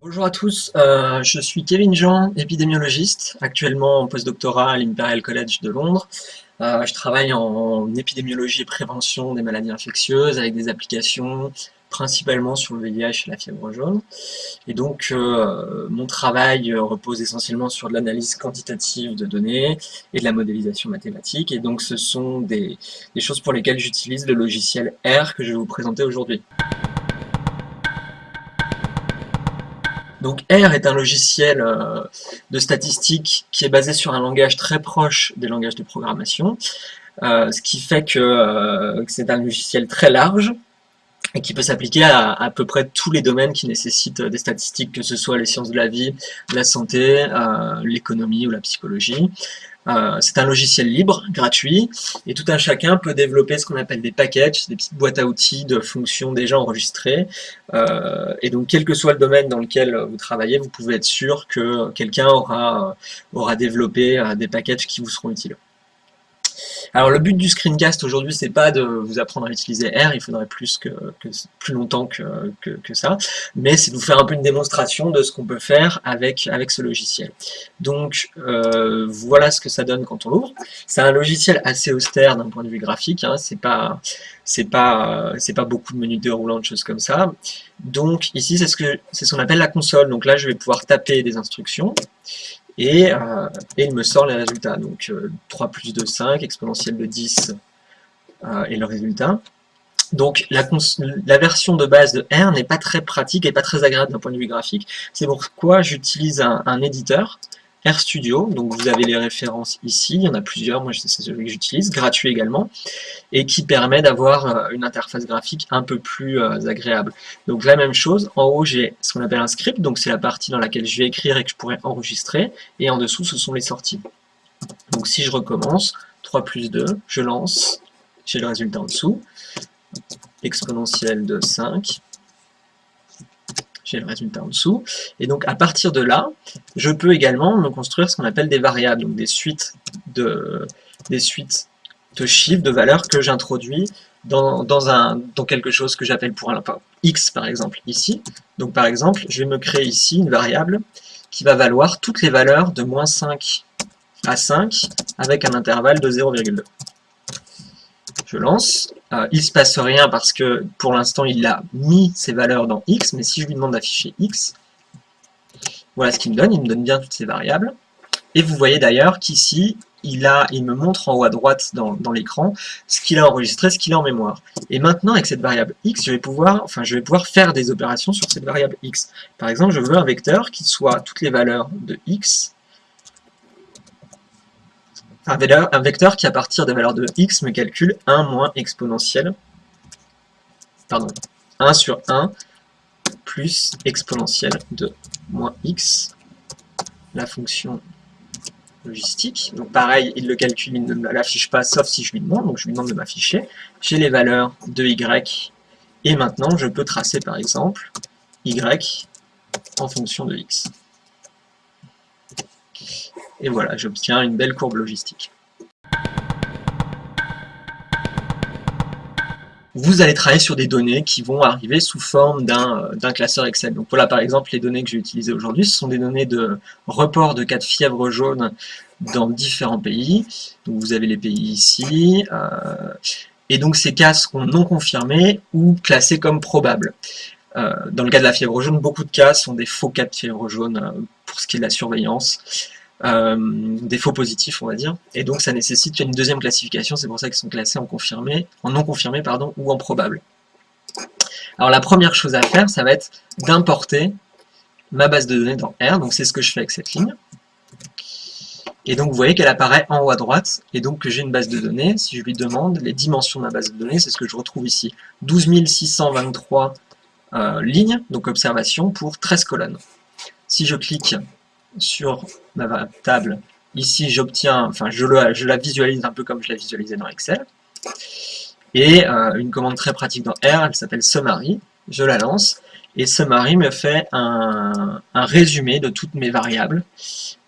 Bonjour à tous, euh, je suis Kevin Jean, épidémiologiste, actuellement en postdoctorat à l'Imperial College de Londres. Euh, je travaille en épidémiologie et prévention des maladies infectieuses avec des applications principalement sur le VIH et la fièvre jaune. Et donc, euh, mon travail repose essentiellement sur de l'analyse quantitative de données et de la modélisation mathématique. Et donc, ce sont des, choses pour lesquelles j'utilise le logiciel R que je vais vous présenter aujourd'hui. Donc R est un logiciel euh, de statistique qui est basé sur un langage très proche des langages de programmation, euh, ce qui fait euh, que, c'est un logiciel très large et qui peut s'appliquer à, à, peu près tous les domaines qui nécessitent des statistiques, que ce soit les sciences de la vie, la santé, l'économie ou la psychologie. Euh, c'est un logiciel libre, gratuit, et tout un chacun peut développer ce qu'on appelle des packages, des petites boîtes à outils de fonctions déjà enregistrées. Euh, et donc, quel que soit le domaine dans lequel vous travaillez, vous pouvez être sûr que quelqu'un aura, aura développé euh, des packages qui vous seront utiles. Alors le but du screencast aujourd'hui, c'est pas de vous apprendre à utiliser R, il faudrait plus longtemps que, ça, mais c'est de vous faire un peu une démonstration de ce qu'on peut faire avec, ce logiciel. Donc euh, voilà ce que ça donne quand on l'ouvre. C'est un logiciel assez austère d'un point de vue graphique, hein, c'est pas beaucoup de menus déroulants, de choses comme ça. Donc ici c'est ce que c'est ce qu'on appelle la console. Donc là je vais pouvoir taper des instructions et, euh, et, il me sort les résultats. Donc 3 euh, plus 2, 5, exponentielle de 10 euh, et le résultat. Donc la, version de base de R n'est pas très pratique et pas très agréable d'un point de vue graphique. C'est pourquoi j'utilise un, éditeur RStudio, donc vous avez les références ici, il y en a plusieurs, moi c'est celui que j'utilise, gratuit également, et qui permet d'avoir euh, une interface graphique un peu plus euh, agréable. Donc la même chose, en haut j'ai ce qu'on appelle un script, donc c'est la partie dans laquelle je vais écrire et que je pourrais enregistrer, et en dessous ce sont les sorties. Donc si je recommence, 3 plus 2, je lance, j'ai le résultat en dessous, exponentielle de 5, j'ai le résultat en dessous. Et donc à partir de là, je peux également me construire ce qu'on appelle des variables, donc des suites de, des suites de chiffres, de valeurs que j'introduis dans, dans, dans quelque chose que j'appelle pour un x par exemple ici. Donc par exemple, je vais me créer ici une variable qui va valoir toutes les valeurs de moins 5 à 5 avec un intervalle de 0,2 je lance. Euh, il se passe rien parce que pour l'instant il a mis ses valeurs dans x, mais si je lui demande d'afficher x, voilà ce qu'il me donne, il me donne bien toutes ces variables. Et vous voyez d'ailleurs qu'ici, il, a, il me montre en haut à droite dans, dans l'écran ce qu'il a enregistré, ce qu'il a en mémoire. Et maintenant, avec cette variable x, je vais, pouvoir, enfin, je vais pouvoir faire des opérations sur cette variable x. Par exemple, je veux un vecteur qui soit toutes les valeurs de x un vecteur qui, à partir des valeurs de x, me calcule 1 moins exponentielle, pardon, 1 sur 1 plus exponentielle de moins x, la fonction logistique. Donc pareil, il le calcule, il ne l'affiche pas, sauf si je lui demande, donc je lui demande de m'afficher. J'ai les valeurs de y, et maintenant je peux tracer par exemple y en fonction de x. Et voilà, j'obtiens une belle courbe logistique. Vous allez travailler sur des données qui vont arriver sous forme d'un classeur Excel. Donc voilà par exemple les données que j'ai utilisées aujourd'hui, ce sont des données de report de cas de fièvre jaune dans différents pays. Donc vous avez les pays ici, euh, et donc ces cas seront non confirmés ou classés comme probables. Euh, dans le cas de la fièvre jaune, beaucoup de cas sont des faux cas de fièvre jaune euh, pour ce qui est de la surveillance. Euh, des faux positifs, on va dire. Et donc ça nécessite une deuxième classification, c'est pour ça qu'ils sont classés en confirmé, en non confirmé pardon, ou en probable. Alors la première chose à faire, ça va être d'importer ma base de données dans R, donc c'est ce que je fais avec cette ligne. Et donc vous voyez qu'elle apparaît en haut à droite, et donc que j'ai une base de données, si je lui demande les dimensions de ma base de données, c'est ce que je retrouve ici. 12 623 euh, lignes, donc observation, pour 13 colonnes. Si je clique sur ma table, ici j'obtiens, enfin je, la visualise un peu comme je la visualisais dans Excel. Et euh, une commande très pratique dans R, elle s'appelle summary. Je la lance et summary me fait un, résumé de toutes mes variables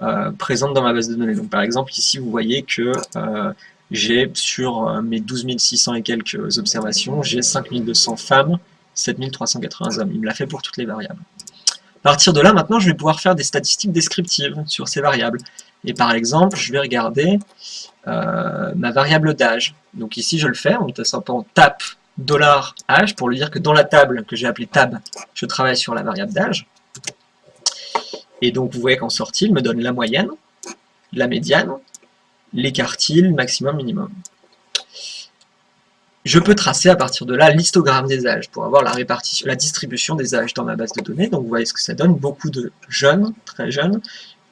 euh, présentes dans ma base de données. Donc par exemple ici vous voyez que euh, j'ai sur mes 12 600 et quelques observations, j'ai 5200 femmes, 7380 hommes. Il me l'a fait pour toutes les variables. À partir de là, maintenant, je vais pouvoir faire des statistiques descriptives sur ces variables. Et par exemple, je vais regarder euh, ma variable d'âge. Donc ici, je le fais en tapant tap $âge pour lui dire que dans la table que j'ai appelée tab, je travaille sur la variable d'âge. Et donc, vous voyez qu'en sortie, il me donne la moyenne, la médiane, les quartiles, maximum, minimum. Je peux tracer à partir de là l'histogramme des âges pour avoir la répartition, la distribution des âges dans ma base de données. Donc vous voyez ce que ça donne, beaucoup de jeunes, très jeunes,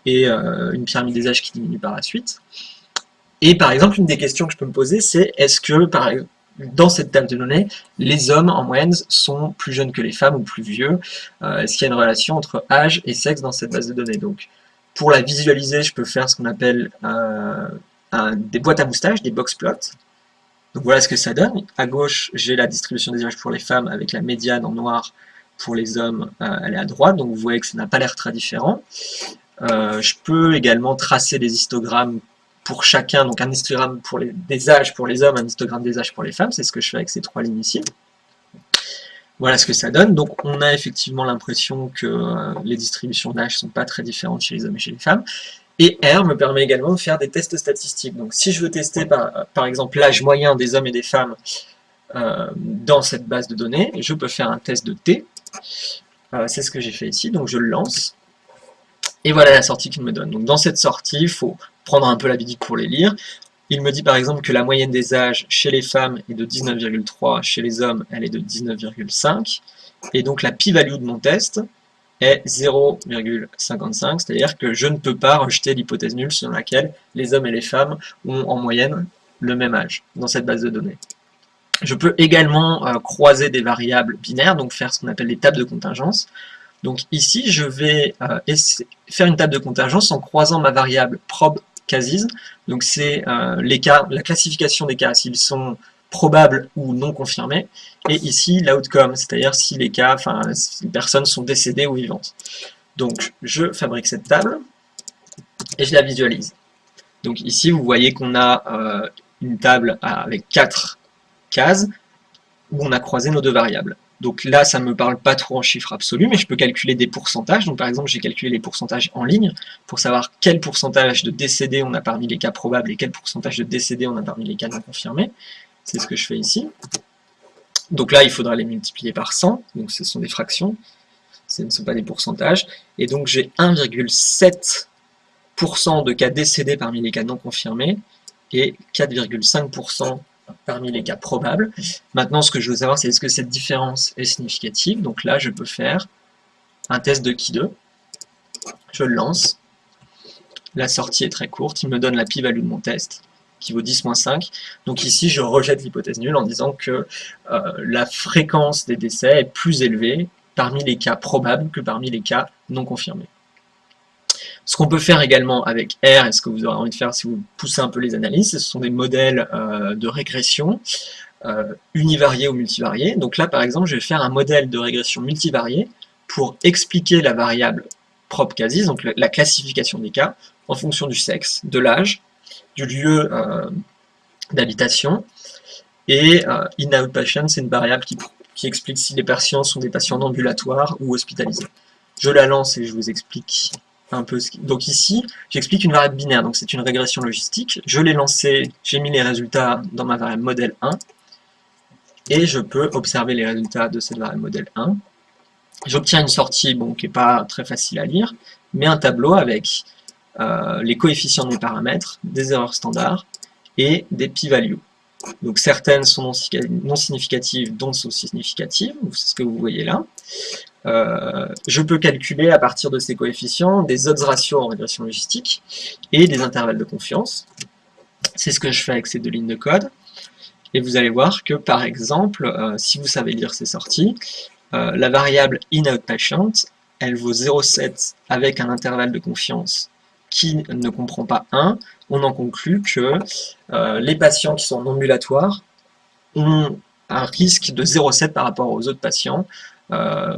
et euh, une pyramide des âges qui diminue par la suite. Et par exemple, une des questions que je peux me poser, c'est est-ce que dans cette table de données, les hommes en moyenne sont plus jeunes que les femmes ou plus vieux? Euh, Est-ce qu'il y a une relation entre âge et sexe dans cette base de données? Donc, pour la visualiser, je peux faire ce qu'on appelle euh, des boîtes à moustaches, des box plots. Donc voilà ce que ça donne. À gauche, j'ai la distribution des âges pour les femmes avec la médiane en noir pour les hommes, elle est à droite. Donc vous voyez que ça n'a pas l'air très différent. Euh, je peux également tracer des histogrammes pour chacun, donc un histogramme pour les, des âges pour les hommes, un histogramme des âges pour les femmes, c'est ce que je fais avec ces trois lignes ici. Voilà ce que ça donne. Donc on a effectivement l'impression que euh, les distributions d'âge ne sont pas très différentes chez les hommes et chez les femmes. Et R me permet également de faire des tests statistiques. Donc si je veux tester par, exemple l'âge moyen des hommes et des femmes euh, dans cette base de données, je peux faire un test de T. c'est ce que j'ai fait ici, donc je le lance. Et voilà la sortie qu'il me donne. Donc dans cette sortie, il faut prendre un peu l'habitude pour les lire. Il me dit par exemple que la moyenne des âges chez les femmes est de 19,3, chez les hommes elle est de 19,5. Et donc la p-value de mon test est 0,55, c'est-à-dire que je ne peux pas rejeter l'hypothèse nulle selon laquelle les hommes et les femmes ont en moyenne le même âge dans cette base de données. Je peux également euh, croiser des variables binaires, donc faire ce qu'on appelle des tables de contingence. Donc ici, je vais euh, faire une table de contingence en croisant ma variable prob cases. Donc c'est euh, la classification des cas, s'ils sont probables ou non confirmés. Et ici, l'outcome, c'est-à-dire si les cas, enfin, les personnes sont décédées ou vivantes. Donc je fabrique cette table et je la visualise. Donc ici, vous voyez qu'on a euh, une table avec quatre cases où on a croisé nos deux variables. Donc là, ça ne me parle pas trop en chiffres absolus, mais je peux calculer des pourcentages. Donc par exemple, j'ai calculé les pourcentages en ligne pour savoir quel pourcentage de décédés on a parmi les cas probables et quel pourcentage de décédés on a parmi les cas non confirmés. C'est ce que je fais ici. Donc là, il faudra les multiplier par 100, donc ce sont des fractions, ce ne sont pas des pourcentages. Et donc j'ai 1,7% de cas décédés parmi les cas non confirmés et 4,5% parmi les cas probables. Maintenant, ce que je veux savoir, c'est est-ce que cette différence est significative? Donc là, je peux faire un test de qui 2. Je le lance. La sortie est très courte. Il me donne la p-value de mon test, qui vaut 10-5. Donc ici, je rejette l'hypothèse nulle en disant que euh, la fréquence des décès est plus élevée parmi les cas probables que parmi les cas non confirmés. Ce qu'on peut faire également avec R, et ce que vous aurez envie de faire si vous poussez un peu les analyses, ce sont des modèles euh, de régression euh, univariés ou multivariés. Donc là, par exemple, je vais faire un modèle de régression multivariée pour expliquer la variable propre cases, donc la classification des cas, en fonction du sexe, de l'âge, du lieu euh, d'habitation, et in-out patient, c'est une variable qui, qui explique si les patients sont des patients ambulatoires ou hospitalisés. Je la lance et je vous explique un peu Donc ici, j'explique une variable binaire, donc c'est une régression logistique. Je l'ai lancé, j'ai mis les résultats dans ma variable modèle 1, et je peux observer les résultats de cette variable modèle 1. J'obtiens une sortie bon, qui n'est pas très facile à lire, mais un tableau avec euh, les coefficients de mes paramètres, des erreurs standards et des p-values. Donc certaines sont non significatives, d'autres sont significatives, c'est ce que vous voyez là. Euh, je peux calculer à partir de ces coefficients des odds ratios en régression logistique et des intervalles de confiance. C'est ce que je fais avec ces deux lignes de code. Et vous allez voir que, par exemple, euh, si vous savez lire ces sorties, la variable in-outpatient, elle vaut 0,7 avec un intervalle de confiance qui ne comprend pas 1. On en conclut que les patients qui sont en ambulatoire ont un risque de 0,7 par rapport aux autres patients euh,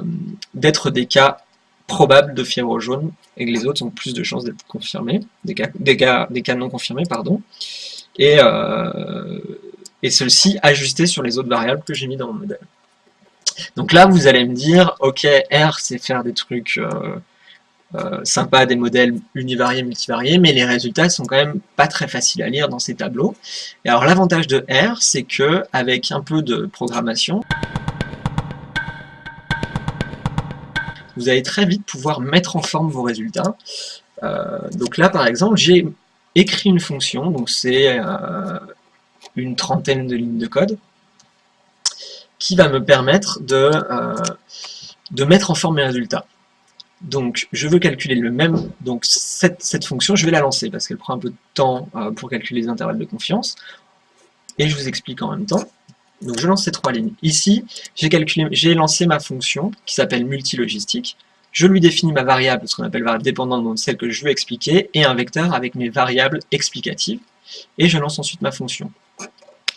d'être des cas probables de fièvre jaune et que les autres ont plus de chances d'être confirmés, des cas, non confirmés, pardon. Et, euh, et ceci sur les autres variables que j'ai mis dans mon modèle. Donc là, vous allez me dire, ok, R, c'est faire des trucs euh, euh, sympas, des modèles univariés, multivariés, mais les résultats sont quand même pas très faciles à lire dans ces tableaux. Et alors l'avantage de R, c'est que avec un peu de programmation, vous allez très vite pouvoir mettre en forme vos résultats. Euh, donc là, par exemple, j'ai écrit une fonction, donc c'est une trentaine de lignes de code, qui va me permettre de, euh, de mettre en forme mes résultats. Donc, je veux calculer le même, donc cette, fonction, je vais la lancer, parce qu'elle prend un peu de temps euh, pour calculer les intervalles de confiance, et je vous explique en même temps. Donc, je lance ces trois lignes. Ici, j'ai lancé ma fonction, qui s'appelle multilogistique, je lui définis ma variable, ce qu'on appelle variable dépendante, donc celle que je veux expliquer, et un vecteur avec mes variables explicatives, et je lance ensuite ma fonction.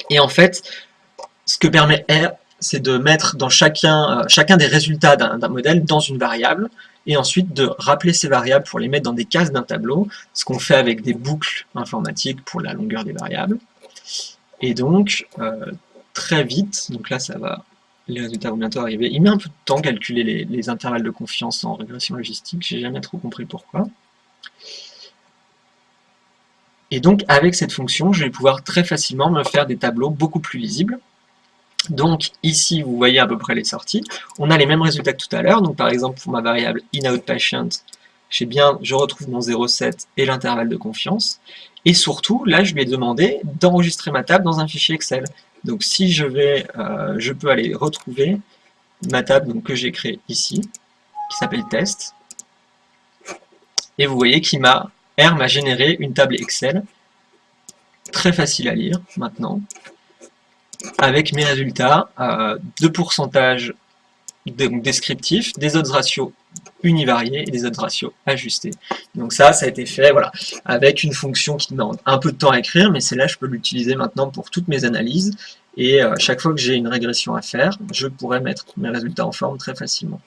Et en fait, ce que permet R, c'est de mettre dans chacun, euh, chacun des résultats d'un modèle dans une variable, et ensuite de rappeler ces variables pour les mettre dans des cases d'un tableau, ce qu'on fait avec des boucles informatiques pour la longueur des variables. Et donc, euh, très vite, donc là ça va, les résultats vont bientôt arriver, il met un peu de temps à calculer les, les intervalles de confiance en régression logistique, j'ai jamais trop compris pourquoi. Et donc, avec cette fonction, je vais pouvoir très facilement me faire des tableaux beaucoup plus lisibles, donc ici, vous voyez à peu près les sorties. On a les mêmes résultats que tout à l'heure. Donc par exemple, pour ma variable inoutpatient, bien, je retrouve mon 0,7 et l'intervalle de confiance. Et surtout, là, je lui ai demandé d'enregistrer ma table dans un fichier Excel. Donc si je vais, euh, je peux aller retrouver ma table que j'ai créée ici, qui s'appelle test. Et vous voyez qu'il m'a, R m'a généré une table Excel, très facile à lire maintenant, avec mes résultats euh, de pourcentage descriptifs, des odds ratios univariés et des odds ratios ajustés. Donc ça, ça a été fait voilà, avec une fonction qui demande un peu de temps à écrire, mais c'est là je peux l'utiliser maintenant pour toutes mes analyses. Et euh, chaque fois que j'ai une régression à faire, je pourrais mettre mes résultats en forme très facilement.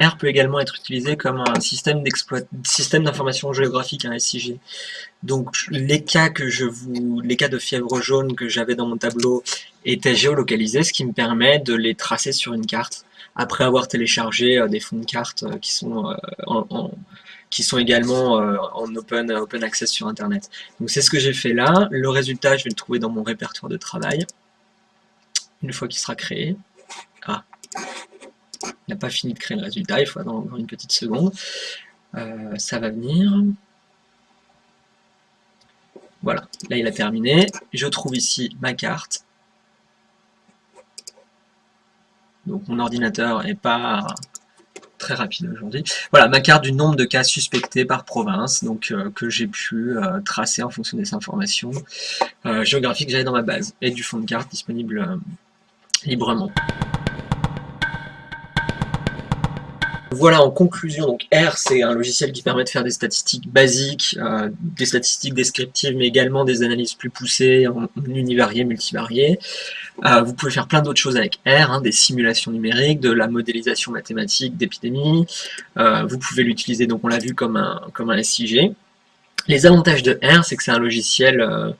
R peut également être utilisé comme un système d'information géographique, un SIG. Donc les cas que je vous, les cas de fièvre jaune que j'avais dans mon tableau étaient géolocalisés, ce qui me permet de les tracer sur une carte après avoir téléchargé euh, des fonds de cartes euh, qui sont euh, qui sont également en open, open access sur internet. Donc c'est ce que j'ai fait là. Le résultat, je vais le trouver dans mon répertoire de travail. Une fois qu'il sera créé. Ah, il n'a pas fini de créer le résultat, il faut attendre une petite seconde. Euh, ça va venir. Voilà, là il a terminé. Je trouve ici ma carte. Donc mon ordinateur n'est pas très rapide aujourd'hui. Voilà, ma carte du nombre de cas suspectés par province, donc euh, que j'ai pu euh, tracer en fonction des informations géographiques que j'avais dans ma base, et du fond de carte disponible librement. Voilà, en conclusion, donc R, c'est un logiciel qui permet de faire des statistiques basiques, euh, des statistiques descriptives, mais également des analyses plus poussées en, univarié, multivarié. Euh, vous pouvez faire plein d'autres choses avec R, hein, des simulations numériques, de la modélisation mathématique d'épidémies. Euh, vous pouvez l'utiliser, donc on l'a vu, comme un, comme un SIG. Les avantages de R, c'est que c'est un logiciel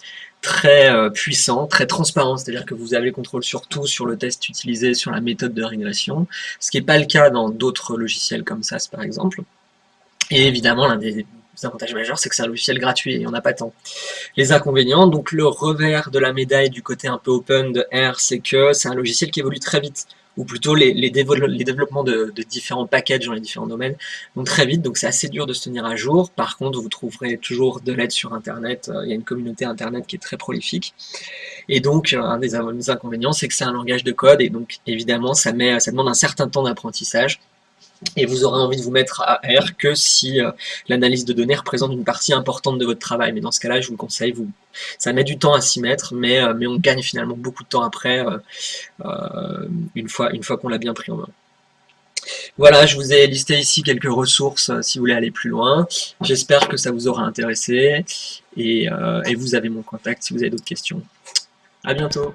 très euh, puissant, très transparent, c'est-à-dire que vous avez le contrôle sur tout, sur le test utilisé, sur la méthode de régression, ce qui n'est pas le cas dans d'autres logiciels comme SAS par exemple. Et évidemment, l'un des avantages majeurs, c'est que c'est un logiciel gratuit et on n'a pas tant. Les inconvénients, donc le revers de la médaille du côté un peu open de R, c'est que c'est un logiciel qui évolue très vite ou plutôt les, développements de, différents packages dans les différents domaines vont très vite, donc c'est assez dur de se tenir à jour. Par contre, vous trouverez toujours de l'aide sur Internet, euh, il y a une communauté Internet qui est très prolifique. Et donc, euh, un des inconvénients, c'est que c'est un langage de code, et donc évidemment, ça, met, ça demande un certain temps d'apprentissage et vous aurez envie de vous mettre à R que si euh, l'analyse de données représente une partie importante de votre travail. Mais dans ce cas-là, je vous le conseille, vous, ça met du temps à s'y mettre, mais, euh, mais on gagne finalement beaucoup de temps après, euh, une fois, une fois qu'on l'a bien pris en main. Voilà, je vous ai listé ici quelques ressources si vous voulez aller plus loin. J'espère que ça vous aura intéressé et, et vous avez mon contact si vous avez d'autres questions. À bientôt